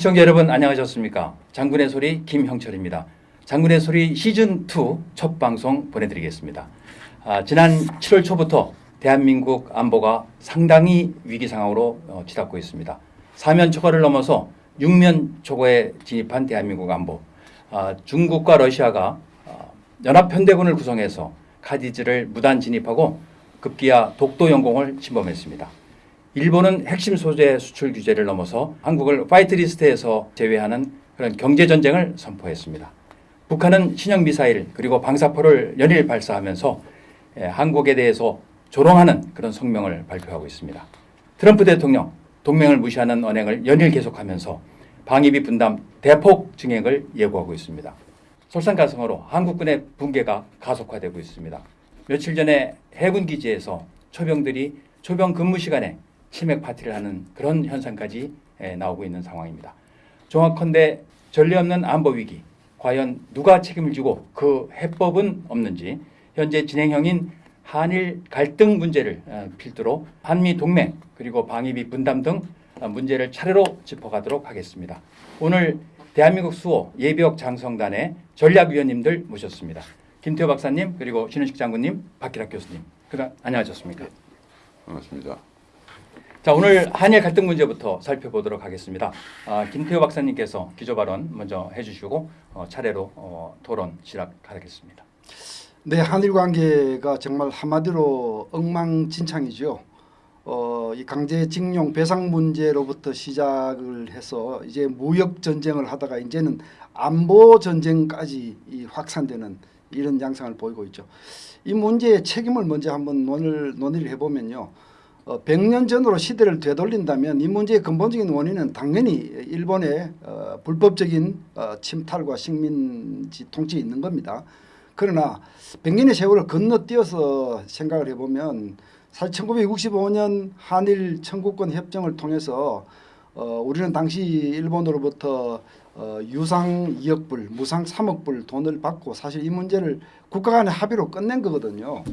시청자 여러분 안녕하셨습니까? 장군의 소리 김형철입니다. 장군의 소리 시즌 2 첫 방송 보내드리겠습니다. 아, 지난 7월 초부터 대한민국 안보가 상당히 위기 상황으로 어, 치닫고 있습니다. 사면 초과를 넘어서 육면 초과에 진입한 대한민국 안보. 아, 중국과 러시아가 아, 연합편대군을 구성해서 카디즈를 무단 진입하고 급기야 독도 영공을 침범했습니다. 일본은 핵심 소재 수출 규제를 넘어서 한국을 화이트리스트에서 제외하는 그런 경제 전쟁을 선포했습니다. 북한은 신형 미사일 그리고 방사포를 연일 발사하면서 예, 한국에 대해서 조롱하는 그런 성명을 발표하고 있습니다. 트럼프 대통령 동맹을 무시하는 언행을 연일 계속하면서 방위비 분담 대폭 증액을 예고하고 있습니다. 솔선가성으로 한국군의 붕괴가 가속화되고 있습니다. 며칠 전에 해군 기지에서 초병들이 초병 근무 시간에 치맥 파티를 하는 그런 현상까지 에, 나오고 있는 상황입니다. 정확컨대 전례 없는 안보 위기 과연 누가 책임을 지고 그 해법은 없는지 현재 진행형인 한일 갈등 문제를 어, 필두로 한미 동맹 그리고 방위비 분담 등 어, 문제를 차례로 짚어가도록 하겠습니다. 오늘 대한민국 수호 예비역 장성단의 전략위원님들 모셨습니다. 김태호 박사님 그리고 신은식 장군님 박기락 교수님 그다 안녕하셨습니까? 반갑습니다. 자 오늘 한일 갈등 문제부터 살펴보도록 하겠습니다. 아, 김태호 박사님께서 기조 발언 먼저 해주시고 어, 차례로 어, 토론 시작하겠습니다. 네, 한일 관계가 정말 한마디로 엉망진창이죠. 어, 이 강제징용 배상 문제로부터 시작을 해서 이제 무역 전쟁을 하다가 이제는 안보 전쟁까지 이 확산되는 이런 양상을 보이고 있죠. 이 문제의 책임을 먼저 한번 논의를, 논의를 해보면요. 어, 100년 전으로 시대를 되돌린다면 이 문제의 근본적인 원인은 당연히 일본의 어, 불법적인 어, 침탈과 식민지 통치에 있는 겁니다. 그러나 100년의 세월을 건너뛰어서 생각을 해보면 사실 1965년 한일 청구권 협정을 통해서 어, 우리는 당시 일본으로부터 어, 유상 2억 불, 무상 3억 불 돈을 받고 사실 이 문제를 국가 간의 합의로 끝낸 거거든요.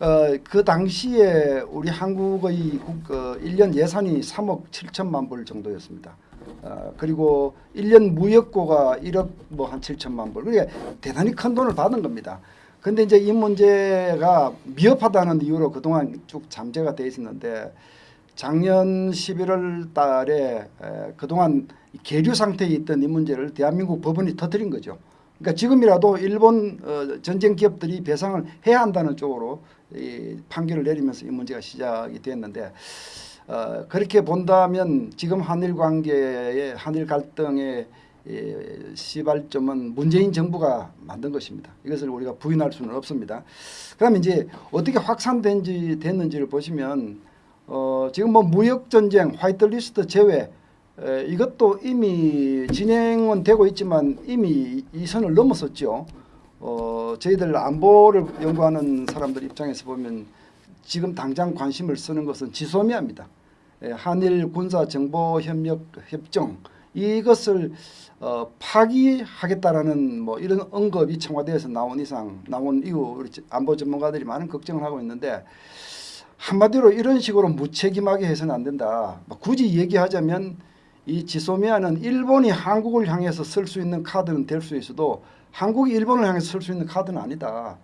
어, 그 당시에 우리 한국의 국, 어, 1년 예산이 3억 7천만 불 정도였습니다. 어, 그리고 1년 무역고가 1억 뭐 한 7천만 불. 그게 대단히 큰 돈을 받은 겁니다. 근데 이제 이 문제가 미흡하다는 이유로 그동안 쭉 잠재가 돼 있었는데 작년 11월 달에 에, 그동안 계류 상태에 있던 이 문제를 대한민국 법원이 터뜨린 거죠. 그러니까 지금이라도 일본 어, 전쟁 기업들이 배상을 해야 한다는 쪽으로 이 판결을 내리면서 이 문제가 시작이 됐는데 어, 그렇게 본다면 지금 한일 관계의 한일 갈등의 이 시발점은 문재인 정부가 만든 것입니다. 이것을 우리가 부인할 수는 없습니다. 그러면 이제 어떻게 확산된지 됐는지를 보시면 어, 지금 뭐 무역 전쟁, 화이트리스트 제외 에, 이것도 이미 진행은 되고 있지만 이미 이 선을 넘었었죠. 어, 저희들 안보를 연구하는 사람들 입장에서 보면 지금 당장 관심을 쓰는 것은 지소미아입니다. 에, 한일 군사 정보 협력 협정 이것을 어, 파기하겠다라는 뭐 이런 언급이 청와대에서 나온 이상 나온 이후 우리 안보 전문가들이 많은 걱정을 하고 있는데 한마디로 이런 식으로 무책임하게 해서는 안 된다. 뭐 굳이 얘기하자면 이 지소미아는 일본이 한국을 향해서 쓸 수 있는 카드는 될 수 있어도 한국이 일본을 향해서 쓸 수 있는 카드는 아니다.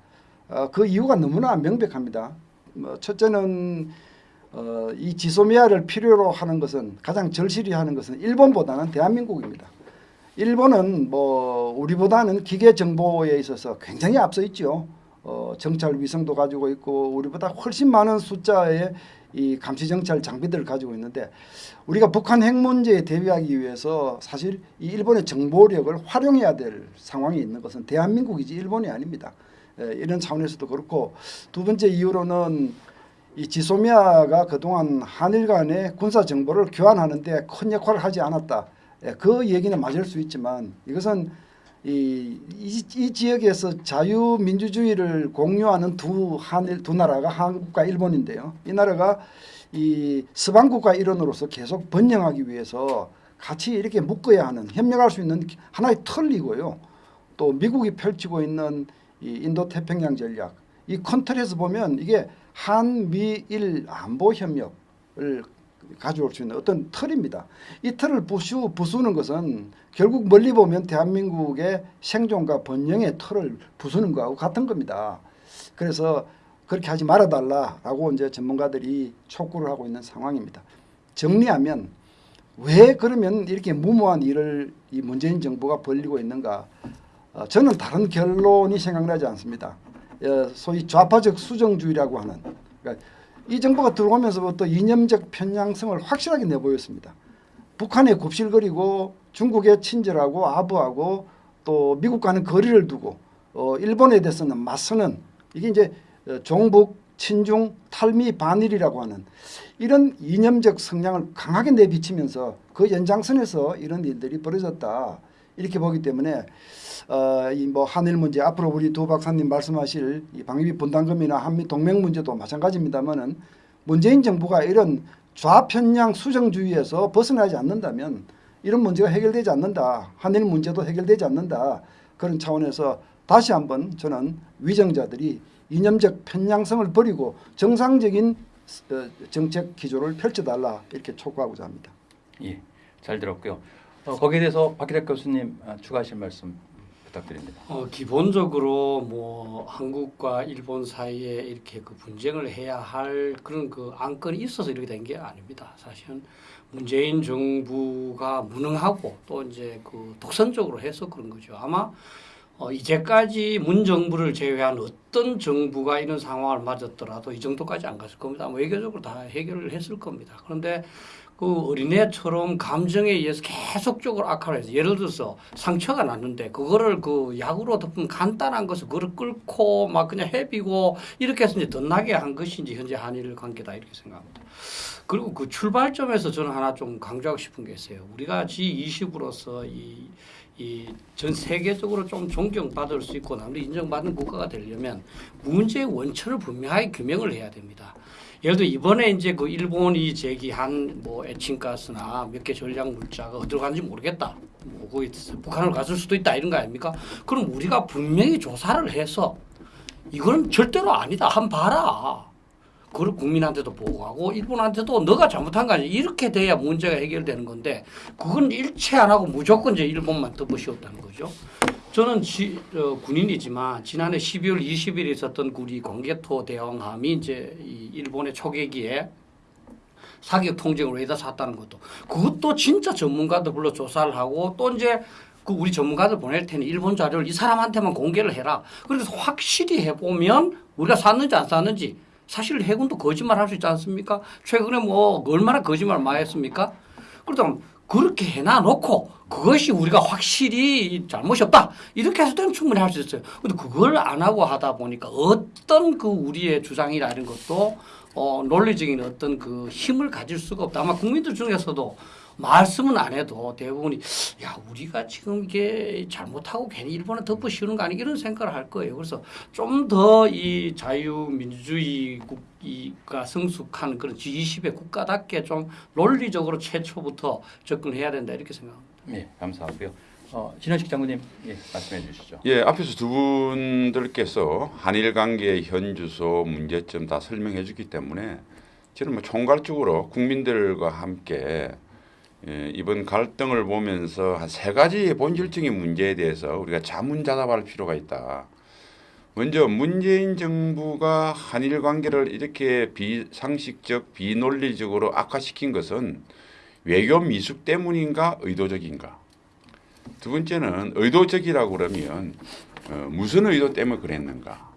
어, 그 이유가 너무나 명백합니다. 뭐 첫째는 어, 이 지소미아를 필요로 하는 것은 가장 절실히 하는 것은 일본보다는 대한민국입니다. 일본은 뭐 우리보다는 기계 정보에 있어서 굉장히 앞서 있죠. 어, 정찰 위성도 가지고 있고 우리보다 훨씬 많은 숫자의 이 감시 정찰 장비들을 가지고 있는데 우리가 북한 핵 문제에 대비하기 위해서 사실 이 일본의 정보력을 활용해야 될 상황이 있는 것은 대한민국이지 일본이 아닙니다. 에, 이런 차원에서도 그렇고 두 번째 이유로는 이 지소미아가 그동안 한일 간의 군사 정보를 교환하는 데 큰 역할을 하지 않았다. 예, 그 얘기는 맞을 수 있지만 이것은 이, 이, 이 지역에서 자유민주주의를 공유하는 두 한일 두 나라가 한국과 일본인데요. 이 나라가 이 서방국가 일원으로서 계속 번영하기 위해서 같이 이렇게 묶어야 하는 협력할 수 있는 하나의 틀이고요. 또 미국이 펼치고 있는 이 인도 태평양 전략 이 컨트롤에서 보면 이게 한미일 안보 협력을 가져올 수 있는 어떤 틀입니다. 이 틀을 부수, 부수는 것은 결국 멀리 보면 대한민국의 생존과 번영의 틀을 부수는 거하고 같은 겁니다. 그래서 그렇게 하지 말아달라라고 이제 전문가들이 촉구를 하고 있는 상황입니다. 정리하면 왜 그러면 이렇게 무모한 일을 이 문재인 정부가 벌리고 있는가? 어, 저는 다른 결론이 생각나지 않습니다. 어, 소위 좌파적 수정주의라고 하는 그러니까 이 정부가 들어오면서부터 이념적 편향성을 확실하게 내보였습니다. 북한에 굽실거리고 중국에 친절하고 아부하고 또 미국과는 거리를 두고 어, 일본에 대해서는 맞서는 이게 이제 어, 종북 친중 탈미 반일이라고 하는 이런 이념적 성향을 강하게 내비치면서 그 연장선에서 이런 일들이 벌어졌다. 이렇게 보기 때문에 어, 이 뭐 한일 문제 앞으로 우리 두 박사님 말씀하실 이 방위비 분담금이나 한미 동맹 문제도 마찬가지입니다만은 문재인 정부가 이런 좌편향 수정주의에서 벗어나지 않는다면 이런 문제가 해결되지 않는다 한일 문제도 해결되지 않는다 그런 차원에서 다시 한번 저는 위정자들이 이념적 편향성을 버리고 정상적인 어, 정책 기조를 펼쳐달라 이렇게 촉구하고자 합니다. 예, 잘 들었고요. 어, 거기에 대해서 박기덕 교수님 아, 추가하실 말씀 부탁드립니다. 어, 기본적으로 뭐 한국과 일본 사이에 이렇게 그 분쟁을 해야 할 그런 그 안건이 있어서 이렇게 된 게 아닙니다. 사실은 문재인 정부가 무능하고 또 이제 그 독선적으로 해서 그런 거죠. 아마 어, 이제까지 문 정부를 제외한 어떤 정부가 이런 상황을 맞았더라도 이 정도까지 안 갔을 겁니다. 외교적으로 다 해결을 했을 겁니다. 그런데 그 어린애처럼 감정에 의해서 계속적으로 악화를 해서 예를 들어서 상처가 났는데 그거를 그 약으로 덮은 간단한 것을 그걸 끓고 막 그냥 해비고 이렇게 해서 이제 더 나게 한 이제 현재 한일 관계다 이렇게 생각합니다. 그리고 그 출발점에서 저는 하나 좀 강조하고 싶은 게 있어요. 우리가 G20으로서 이 이 전 세계적으로 좀 존경받을 수 있고 남들이 인정받는 국가가 되려면 문제의 원천을 분명하게 규명을 해야 됩니다. 예를 들어 이번에 이제 그 일본이 제기한 뭐 에칭가스나 몇 개 전략 물자가 어디로 가는지 모르겠다. 뭐 거기 북한으로 갔을 수도 있다 이런 거 아닙니까? 그럼 우리가 분명히 조사를 해서 이거는 절대로 아니다. 한 봐라. 그걸 국민한테도 보고하고 일본한테도 너가 잘못한 거 아니야. 이렇게 돼야 문제가 해결되는 건데 그건 일체 안 하고 무조건 이제 일본만 덮으시었다는 거죠. 저는 지, 어, 군인이지만 지난해 12월 20일에 있었던 우리 공개토 대왕함이 이제 이 일본의 초계기에 사격 통제를 왜다 샀다는 것도 그것도 진짜 전문가들 불러 조사를 하고 또 이제 그 우리 전문가들 보낼 테니 일본 자료를 이 사람한테만 공개를 해라. 그래서 확실히 해보면 우리가 샀는지 안 샀는지 사실 해군도 거짓말 할 수 있지 않습니까? 최근에 뭐 얼마나 거짓말 많이 했습니까? 그렇다면 그렇게 해놔놓고 그것이 우리가 확실히 잘못이 없다 이렇게 해서 되면 충분히 할 수 있어요. 근데 그걸 안 하고 하다 보니까 어떤 그 우리의 주장이나 이런 것도 어, 논리적인 어떤 그 힘을 가질 수가 없다. 아마 국민들 중에서도 말씀은 안 해도 대부분이 야 우리가 지금 이게 잘못하고 괜히 일본에 덮어 씌우는 거 아니야 이런 생각을 할 거예요. 그래서 좀 더 이 자유민주주의 국가 성숙한 그런 G20의 국가답게 좀 논리적으로 최초부터 접근해야 된다 이렇게 생각합니다. 예, 감사하고요. 어, 신현식 장군님 예, 말씀해 주시죠. 예, 앞에서 두 분들께서 한일 관계의 현주소 문제점 다 설명해 주기 때문에 저는 뭐 총괄적으로 국민들과 함께 예, 이번 갈등을 보면서 한 세 가지 본질적인 문제에 대해서 우리가 자문자답할 필요가 있다. 먼저 문재인 정부가 한일 관계를 이렇게 비상식적, 비논리적으로 악화시킨 것은 외교 미숙 때문인가 의도적인가? 두 번째는 의도적이라고 그러면 어, 무슨 의도 때문에 그랬는가?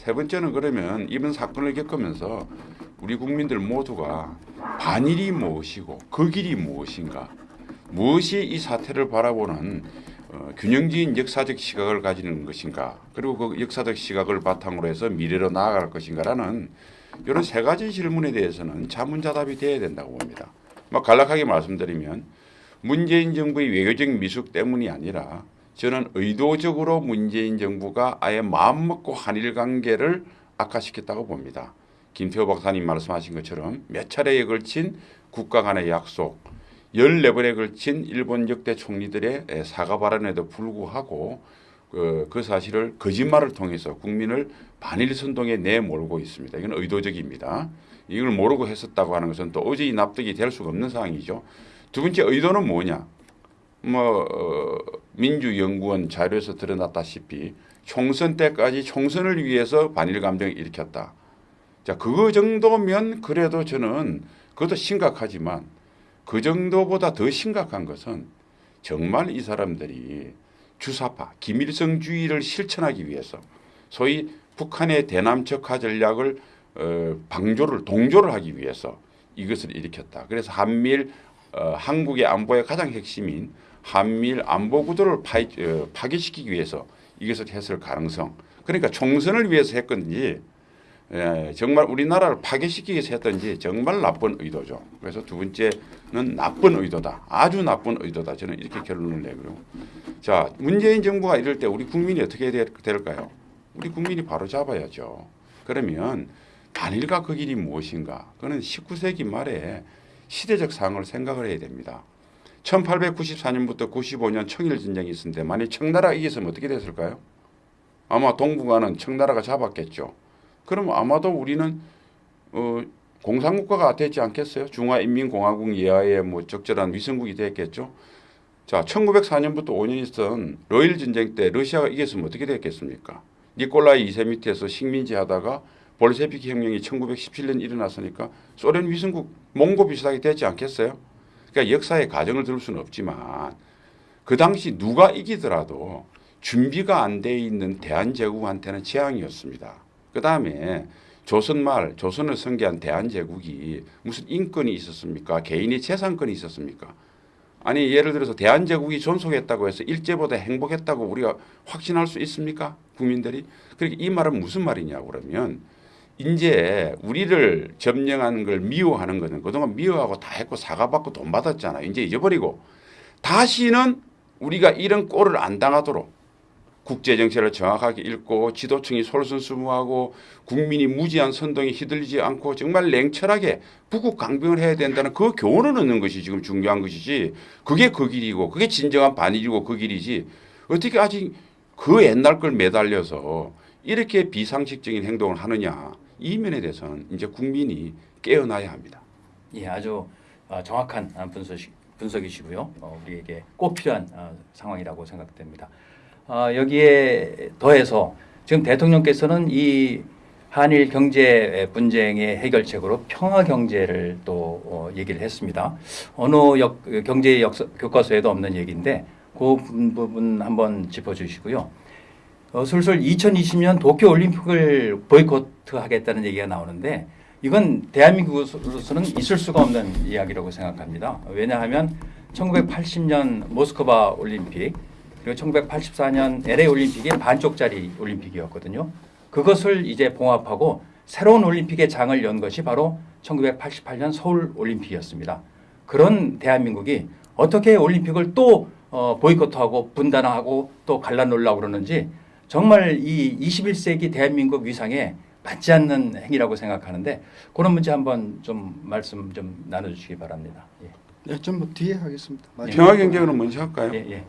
세 번째는 그러면 이번 사건을 겪으면서 우리 국민들 모두가 반일이 무엇이고 그 길이 무엇인가? 무엇이 이 사태를 바라보는 어, 균형적인 역사적 시각을 가지는 것인가? 그리고 그 역사적 시각을 바탕으로 해서 미래로 나아갈 것인가라는 이런 세 가지 질문에 대해서는 자문자답이 돼야 된다고 봅니다. 막 간략하게 말씀드리면 문재인 정부의 외교적 미숙 때문이 아니라 저는 의도적으로 문재인 정부가 아예 마음먹고 한일 관계를 악화시켰다고 봅니다. 김태호 박사님 말씀하신 것처럼 몇 차례에 걸친 국가 간의 약속, 14번에 걸친 일본 역대 총리들의 사과 발언에도 불구하고 그, 그 사실을 거짓말을 통해서 국민을 반일 선동에 내몰고 있습니다. 이건 의도적입니다. 이걸 모르고 했었다고 하는 것은 도저히 납득이 될 수가 없는 상황이죠. 두 번째 의도는 뭐냐? 뭐 어, 민주연구원 자료에서 드러났다시피 총선 때까지 총선을 위해서 반일 감정을 일으켰다. 자, 그거 정도면 그래도 저는 그것도 심각하지만 그 정도보다 더 심각한 것은 정말 이 사람들이 주사파 김일성주의를 실천하기 위해서 소위 북한의 대남적화 전략을 어, 방조를 동조를 하기 위해서 이것을 일으켰다. 그래서 한미일 어, 한국의 안보의 가장 핵심인 한미일 안보 구도를 파이, 어, 파괴시키기 위해서 이것을 했을 가능성. 그러니까 총선을 위해서 했건지 예, 정말 우리나라를 파괴시키기 위해서 했던지 정말 나쁜 의도죠. 그래서 두 번째는 나쁜 의도다. 아주 나쁜 의도다. 저는 이렇게 결론을 내고요. 자, 문재인 정부가 이럴 때 우리 국민이 어떻게 될- 될까요? 우리 국민이 바로 잡아야죠. 그러면 단일과 그 길이 무엇인가? 그는 19세기 말에 시대적 상황을 생각을 해야 됩니다. 1894년부터 95년 청일 전쟁이 있었는데 만약 청나라가 이겼으면 어떻게 됐을까요? 아마 동북아는 청나라가 잡았겠죠. 그럼 아마도 우리는 어, 공산국가가 됐지 않겠어요? 중화인민공화국 이하의 뭐 적절한 위성국이 됐겠죠. 자, 1904년부터 5년 있던 러일 전쟁 때 러시아가 이겼으면 어떻게 됐겠습니까? 니콜라이 2세 밑에서 식민지 하다가 볼셰비키 혁명이 1917년 일어났으니까 소련 위성국 몽고 비슷하게 됐지 않겠어요? 그러니까 역사의 가정을 들을 수는 없지만 그 당시 누가 이기더라도 준비가 안 돼 있는 대한제국한테는 재앙이었습니다. 그 다음에 조선말 조선을 선계한 대한제국이 무슨 인권이 있었습니까? 개인의 재산권이 있었습니까? 아니 예를 들어서 대한제국이 존속했다고 해서 일제보다 행복했다고 우리가 확신할 수 있습니까? 국민들이 그러니까 이 말은 무슨 말이냐 그러면 이제 우리를 점령하는 걸 미워하는 거는 그동안 미워하고 다 했고 사과받고 돈 받았잖아. 이제 잊어버리고 다시는 우리가 이런 꼴을 안 당하도록 국제 정세를 정확하게 읽고 지도층이 솔선수무하고 국민이 무지한 선동에 휘둘리지 않고 정말 냉철하게 북극 강병을 해야 된다는 그 교훈을 얻는 것이 지금 중요한 것이지. 그게 그 길이고 그게 진정한 반일이고 그 길이지. 어떻게 아직 그 옛날 걸 매달려서 이렇게 비상식적인 행동을 하느냐 이 면에 대해서는 이제 국민이 깨어나야 합니다. 예, 아주 어, 정확한 아, 분석, 분석이시고요. 어, 우리에게 꼭 필요한 어, 상황이라고 생각됩니다. 어, 여기에 더해서 지금 대통령께서는 이 한일 경제 분쟁의 해결책으로 평화 경제를 또 어, 얘기를 했습니다. 어느 역, 경제 역사, 교과서에도 없는 얘기인데 그 부분 한번 짚어주시고요. 어, 슬슬 2020년 도쿄 올림픽을 보이콧하겠다는 얘기가 나오는데 이건 대한민국으로서는 있을 수가 없는 이야기라고 생각합니다. 왜냐하면 1980년 모스크바 올림픽 그리고 1984년 LA 올림픽이 반쪽짜리 올림픽이었거든요. 그것을 이제 봉합하고 새로운 올림픽의 장을 연 것이 바로 1988년 서울 올림픽이었습니다. 그런 대한민국이 어떻게 올림픽을 또 어, 보이콧하고 분단하고 또 갈라놓으려고 그러는지 정말 이 21세기 대한민국 위상에 맞지 않는 행위라고 생각하는데 그런 문제 한번 좀 말씀 좀 나눠주시기 바랍니다. 예. 네, 전뭐 뒤에 하겠습니다. 마지막으로. 평화 경제는 먼저 할까요? 예, 예.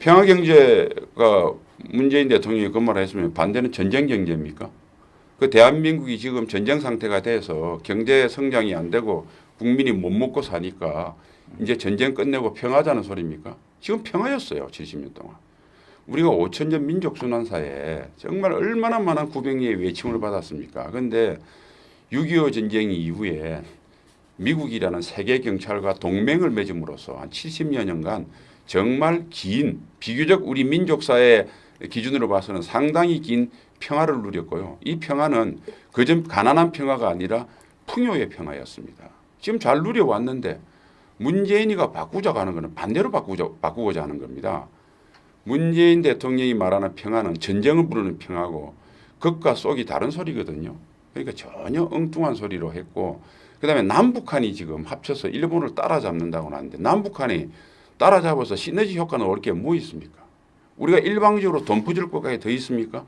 평화 경제가 문재인 대통령이 그 말을 했으면 반대는 전쟁 경제입니까? 그 대한민국이 지금 전쟁 상태가 돼서 경제 성장이 안 되고 국민이 못 먹고 사니까 이제 전쟁 끝내고 평화자는 소리입니까? 지금 평화였어요. 70년 동안. 우리가 5천 년 민족 순환 사에 정말 얼마나 많은 구병의 외침을 받았습니까? 그런데 6.25 전쟁 이후에 미국이라는 세계 경찰과 동맹을 맺음으로써 한 70여 년간 정말 긴 비교적 우리 민족사의 기준으로 봐서는 상당히 긴 평화를 누렸고요. 이 평화는 그전 가난한 평화가 아니라 풍요의 평화였습니다. 지금 잘 누려왔는데 문재인이가 바꾸자고 하는 것은 반대로 바꾸자, 바꾸고자 하는 겁니다. 문재인 대통령이 말하는 평화는 전쟁을 부르는 평화고 극과 속이 다른 소리거든요. 그러니까 전혀 엉뚱한 소리로 했고 그다음에 남북한이 지금 합쳐서 일본을 따라잡는다고 하는데 남북한이 따라잡아서 시너지 효과는 올게 뭐 있습니까? 우리가 일방적으로 돈 부질 것까지 더 있습니까?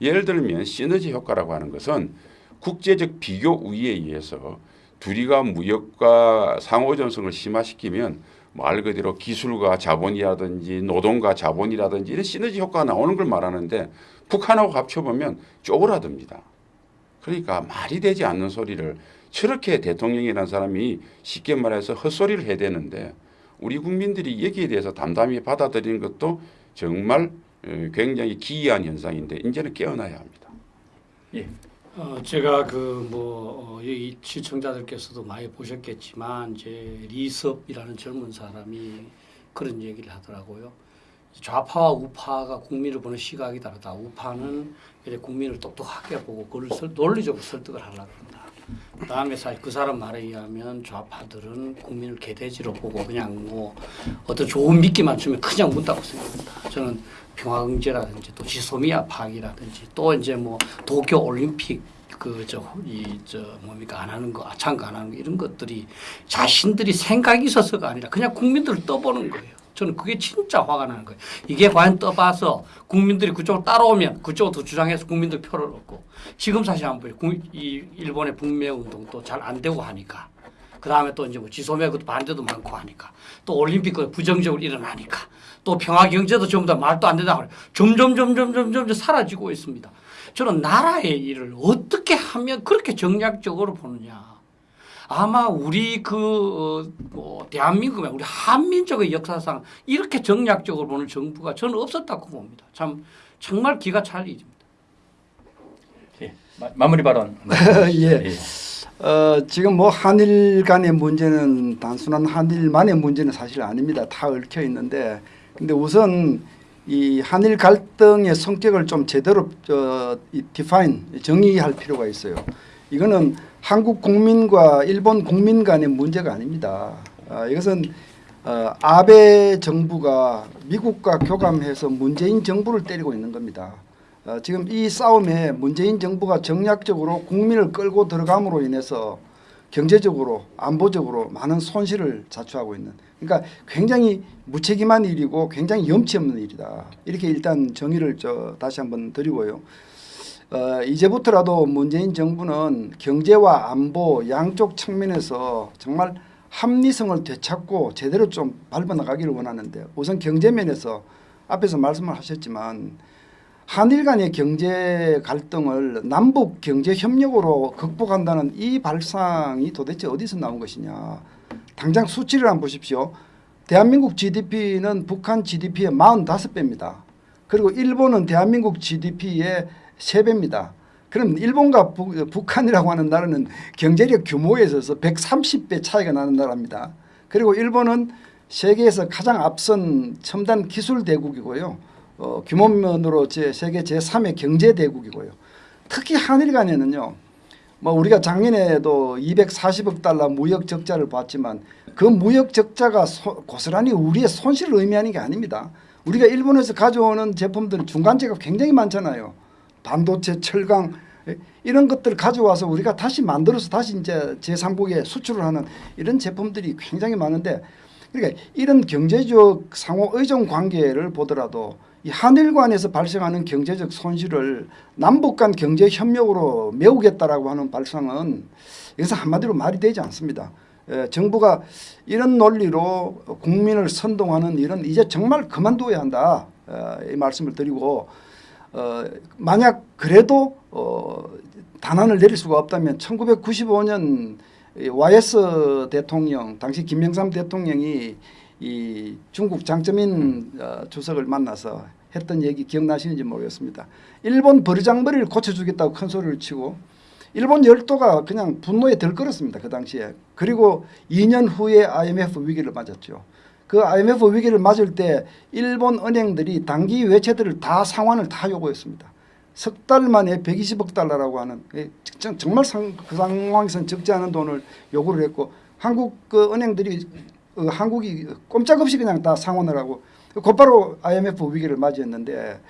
예를 들면 시너지 효과라고 하는 것은 국제적 비교 우위에 의해서 둘이가 무역과 상호 전성을 심화시키면 말 그대로 기술과 자본이라든지 노동과 자본이라든지 이런 시너지 효과가 나오는 걸 말하는데 북한하고 합쳐보면 쪼그라듭니다. 그러니까 말이 되지 않는 소리를 저렇게 대통령이라는 사람이 쉽게 말해서 헛소리를 해야 되는데 우리 국민들이 여기에 대해서 담담히 받아들이는 것도 정말 어, 굉장히 기이한 현상인데 이제는 깨어나야 합니다. 어, 제가 그뭐 여기 시청자들께서도 많이 보셨겠지만 이제 리섭이라는 젊은 사람이 그런 얘기를 하더라고요. 좌파와 우파가 국민을 보는 시각이 다르다. 우파는 이제 국민을 똑똑하게 보고 그걸 설- 논리적으로 설득을 하려고 한다. 그다음에 사실 그 사람 말에 의하면 좌파들은 국민을 개돼지로 보고 그냥 뭐 어떤 좋은 미끼만 주면 그냥 문다고 생각한다. 저는 평화경제라든지 또 지소미아 파악이라든지 또 이제 뭐 도쿄 올림픽 그저이저 뭡니까 안 하는 거 아창가 안 하는 거 이런 것들이 자신들이 생각이 있어서가 아니라 그냥 국민들을 떠보는 거예요. 저는 그게 진짜 화가 나는 거예요. 이게 과연 떠봐서 국민들이 그쪽으로 따라오면 그쪽으로 주장해서 국민들 표를 얻고 지금 사실 한번 이 일본의 북매 운동도 잘 안 되고 하니까 그 다음에 또 이제 뭐 지소매 그 반대도 많고 하니까 또 올림픽 그 부정적으로 일어나니까 또 평화 경제도 전부 다 말도 안 된다고 그래. 점점 점점 점점 사라지고 있습니다. 저는 나라의 일을 어떻게 하면 그렇게 정략적으로 보느냐. 아마 우리 그 뭐 대한민국의 우리 한민족의 역사상 이렇게 정략적으로 보는 정부가 저는 없었다고 봅니다. 참 정말 기가 찰 일입니다. 예, 마, 마무리 발언. 예. 어, 지금 뭐 한일 간의 문제는 단순한 한일만의 문제는 사실 아닙니다. 다 얽혀 있는데 근데 우선 이 한일 갈등의 성격을 좀 제대로 저, 이 디파인 정의할 필요가 있어요. 이거는 한국 국민과 일본 국민 간의 문제가 아닙니다. 아, 이것은 어, 아베 정부가 미국과 교감해서 문재인 정부를 때리고 있는 겁니다. 어, 지금 이 싸움에 문재인 정부가 정략적으로 국민을 끌고 들어감으로 인해서 경제적으로 안보적으로 많은 손실을 자초하고 있는 그러니까 굉장히 무책임한 일이고 굉장히 염치 없는 일이다. 이렇게 일단 정의를 저 다시 한번 드리고요. 어, 이제부터라도 문재인 정부는 경제와 안보 양쪽 측면에서 정말 합리성을 되찾고 제대로 좀 밟아나가기를 원하는데 우선 경제면에서 앞에서 말씀을 하셨지만 한일 간의 경제 갈등을 남북 경제 협력으로 극복한다는 이 발상이 도대체 어디서 나온 것이냐. 당장 수치를 한번 보십시오. 대한민국 GDP는 북한 GDP의 45배입니다. 그리고 일본은 대한민국 GDP의 3배입니다. 그럼 일본과 북, 북한이라고 하는 나라는 경제력 규모에 있어서 130배 차이가 나는 나라입니다. 그리고 일본은 세계에서 가장 앞선 첨단 기술 대국이고요. 어, 규모면으로 제 세계 제3의 경제 대국이고요. 특히 한일 간에는요. 뭐 우리가 작년에도 240억 달러 무역 적자를 봤지만 그 무역 적자가 소, 고스란히 우리의 손실을 의미하는 게 아닙니다. 우리가 일본에서 가져오는 제품들은 중간재가 굉장히 많잖아요. 반도체, 철강 예, 이런 것들을 가져와서 우리가 다시 만들어서 다시 이제 제3국에 수출을 하는 이런 제품들이 굉장히 많은데 그러니까 이런 경제적 상호 의존 관계를 보더라도 이 한일 간에서 발생하는 경제적 손실을 남북 간 경제 협력으로 메우겠다라고 하는 발상은 여기서 한마디로 말이 되지 않습니다. 에, 정부가 이런 논리로 국민을 선동하는 이런 이제 정말 그만둬야 한다 어, 이 말씀을 드리고 어, 만약 그래도 어, 단안을 내릴 수가 없다면 1995년 YS 대통령 당시 김영삼 대통령이 이 중국 장쩌민 어, 주석을 만나서 했던 얘기 기억나시는지 모르겠습니다. 일본 버르장머리를 고쳐주겠다고 큰 소리를 치고 일본 열도가 그냥 분노에 들끓었습니다. 그 당시에. 그리고 2년 후에 IMF 위기를 맞았죠. 그 IMF 위기를 맞을 때 일본 은행들이 단기 외채들을 다 상환을 다 요구했습니다. 석 달 만에 120억 달러라고 하는 예, 정- 정말 상, 그 상황에서는 적지 않은 돈을 요구를 했고 한국 그 은행들이 어, 한국이 꼼짝없이 그냥 다 상환을 하고 곧바로 IMF 위기를 맞이했는데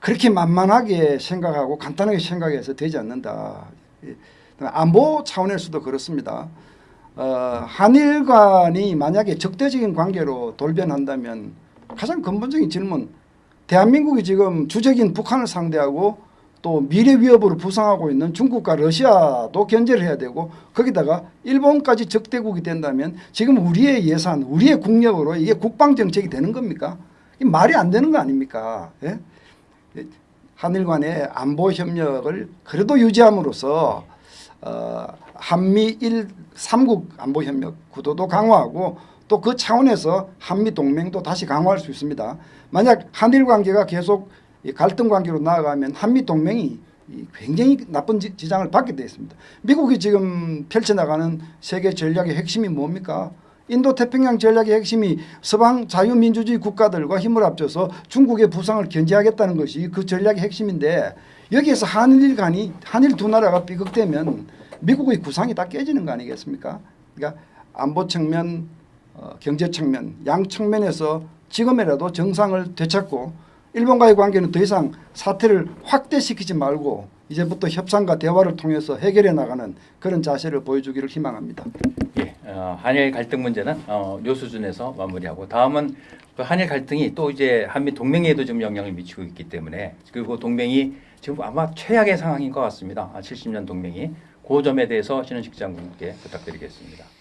그렇게 만만하게 생각하고 간단하게 생각해서 되지 않는다. 예, 안보 차원에서도 그렇습니다. 어, 한일 간이 만약에 적대적인 관계로 돌변한다면 가장 근본적인 질문 대한민국이 지금 주적인 북한을 상대하고 또 미래 위협으로 부상하고 있는 중국과 러시아도 견제를 해야 되고 거기다가 일본까지 적대국이 된다면 지금 우리의 예산, 우리의 국력으로 이게 국방 정책이 되는 겁니까? 이 말이 안 되는 거 아닙니까? 예? 한일 간의 안보 협력을 그래도 유지함으로써 어, 한미 일 삼국 안보 협력 구도도 강화하고 또 그 차원에서 한미 동맹도 다시 강화할 수 있습니다. 만약 한일 관계가 계속 이 갈등 관계로 나아가면 한미 동맹이 이 굉장히 나쁜 지- 지장을 받게 되어 있습니다. 미국이 지금 펼쳐나가는 세계 전략의 핵심이 뭡니까? 인도 태평양 전략의 핵심이 서방 자유민주주의 국가들과 힘을 합쳐서 중국의 부상을 견제하겠다는 것이 그 전략의 핵심인데 여기에서 한일 간이 한일 두 나라가 삐걱대면 미국의 구상이 다 깨지는 거 아니겠습니까? 그러니까 안보 측면, 어, 경제 측면 양 측면에서 지금이라도 정상을 되찾고 일본과의 관계는 더 이상 사태를 확대시키지 말고 이제부터 협상과 대화를 통해서 해결해 나가는 그런 자세를 보여주기를 희망합니다. 예, 어, 한일 갈등 문제는 어, 요 수준에서 마무리하고 다음은 그 한일 갈등이 또 이제 한미 동맹에도 좀 영향을 미치고 있기 때문에 그리고 동맹이 지금 아마 최악의 상황인 것 같습니다. 아, 70년 동맹이 그 점에 대해서 신은식 장군께 부탁드리겠습니다.